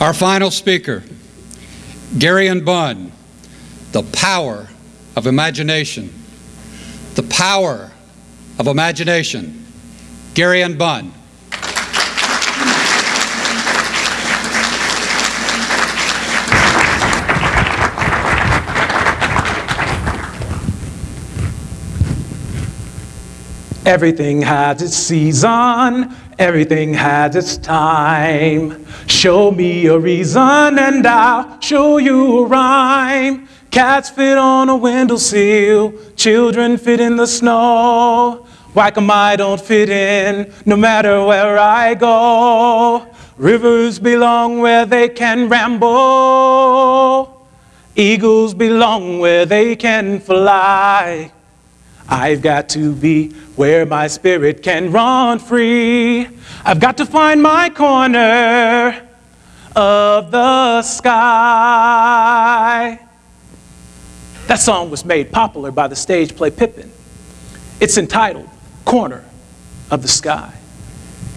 Our final speaker, Gary and Bunn, The Power of Imagination. The Power of Imagination. Gary and Bunn. Everything has its season, everything has its time. Show me a reason and I'll show you a rhyme. Cats fit on a windowsill, children fit in the snow. Why come I don't fit in no matter where I go? Rivers belong where they can ramble. Eagles belong where they can fly. I've got to be where my spirit can run free. I've got to find my corner of the sky. That song was made popular by the stage play Pippin. It's entitled Corner of the Sky.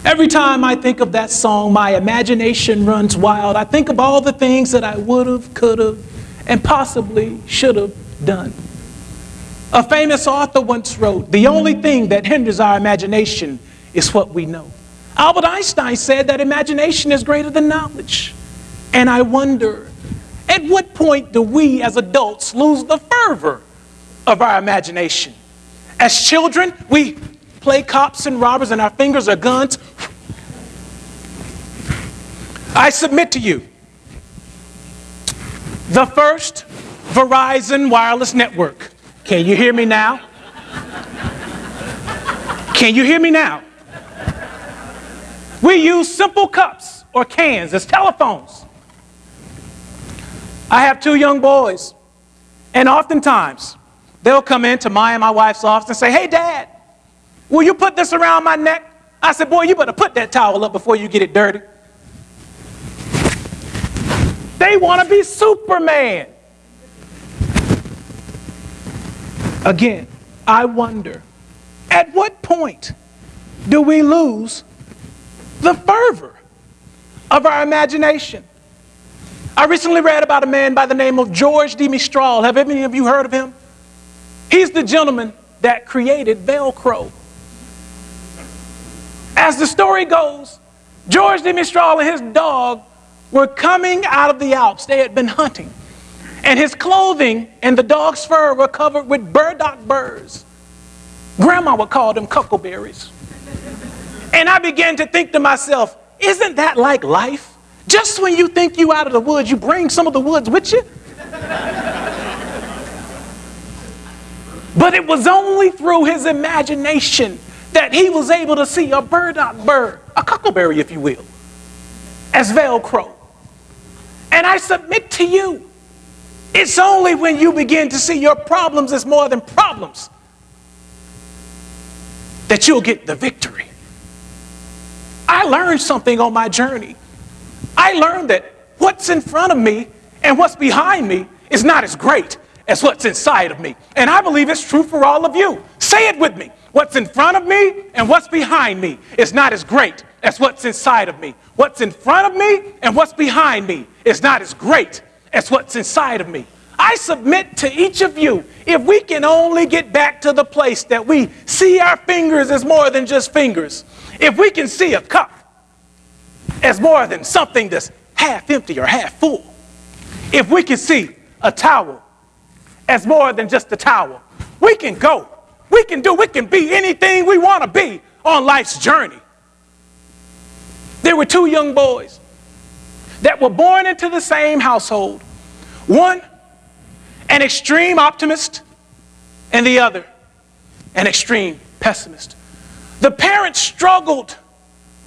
Every time I think of that song, my imagination runs wild. I think of all the things that I would have, could have, and possibly should have done. A famous author once wrote, The only thing that hinders our imagination is what we know. Albert Einstein said that imagination is greater than knowledge. And I wonder, at what point do we as adults lose the fervor of our imagination? As children, we play cops and robbers and our fingers are guns. I submit to you the first Verizon wireless network can you hear me now? Can you hear me now? We use simple cups or cans as telephones. I have two young boys, and oftentimes they'll come into my and my wife's office and say, Hey, Dad, will you put this around my neck? I said, Boy, you better put that towel up before you get it dirty. They want to be Superman. Again, I wonder at what point do we lose the fervor of our imagination? I recently read about a man by the name of George de Mestral. Have any of you heard of him? He's the gentleman that created Velcro. As the story goes, George de Mestral and his dog were coming out of the Alps. They had been hunting. And his clothing and the dog's fur were covered with burdock burrs. Grandma would call them cuckleberries. And I began to think to myself, isn't that like life? Just when you think you out of the woods, you bring some of the woods with you. but it was only through his imagination that he was able to see a burdock burr, a cuckleberry, if you will, as Velcro. And I submit to you it's only when you begin to see your problems as more than problems that you'll get the victory. I learned something on my journey. I learned that what's in front of me and what's behind me is not as great as what's inside of me. And I believe it's true for all of you. Say it with me. What's in front of me and what's behind me is not as great as what's inside of me. What's in front of me and what's behind me is not as great as what's inside of me. I submit to each of you, if we can only get back to the place that we see our fingers as more than just fingers, if we can see a cup as more than something that's half empty or half full, if we can see a towel as more than just a towel, we can go, we can do, we can be anything we want to be on life's journey. There were two young boys that were born into the same household. One, an extreme optimist, and the other, an extreme pessimist. The parents struggled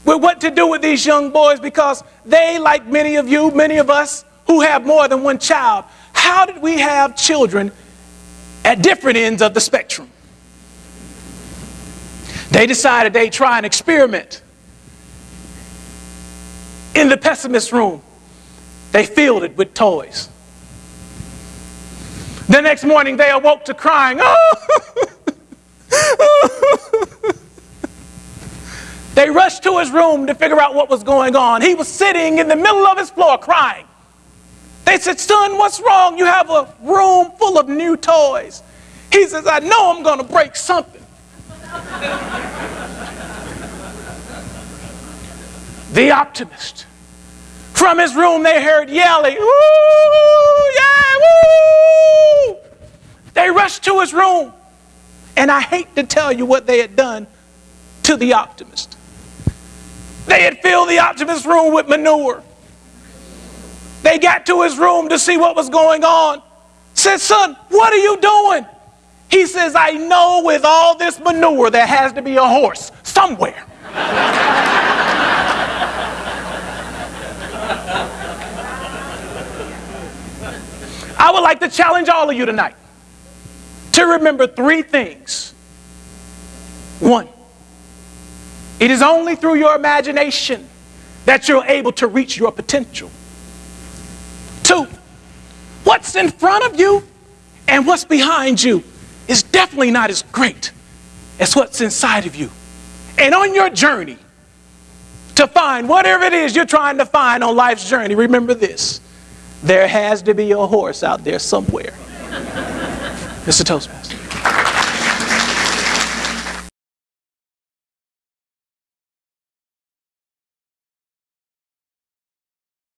with what to do with these young boys because they, like many of you, many of us who have more than one child, how did we have children at different ends of the spectrum? They decided they'd try an experiment in the pessimist room. They filled it with toys. The next morning they awoke to crying. Oh! They rushed to his room to figure out what was going on. He was sitting in the middle of his floor crying. They said, Son, what's wrong? You have a room full of new toys. He says, I know I'm going to break something. The optimist. From his room, they heard yelling, Woo! Yeah, woo! They rushed to his room. And I hate to tell you what they had done to the optimist. They had filled the optimist's room with manure. They got to his room to see what was going on. Said, Son, what are you doing? He says, I know with all this manure there has to be a horse somewhere. I would like to challenge all of you tonight to remember three things. One, it is only through your imagination that you're able to reach your potential. Two, what's in front of you and what's behind you is definitely not as great as what's inside of you. And on your journey to find whatever it is you're trying to find on life's journey, remember this there has to be a horse out there somewhere. Mr. Toastmaster.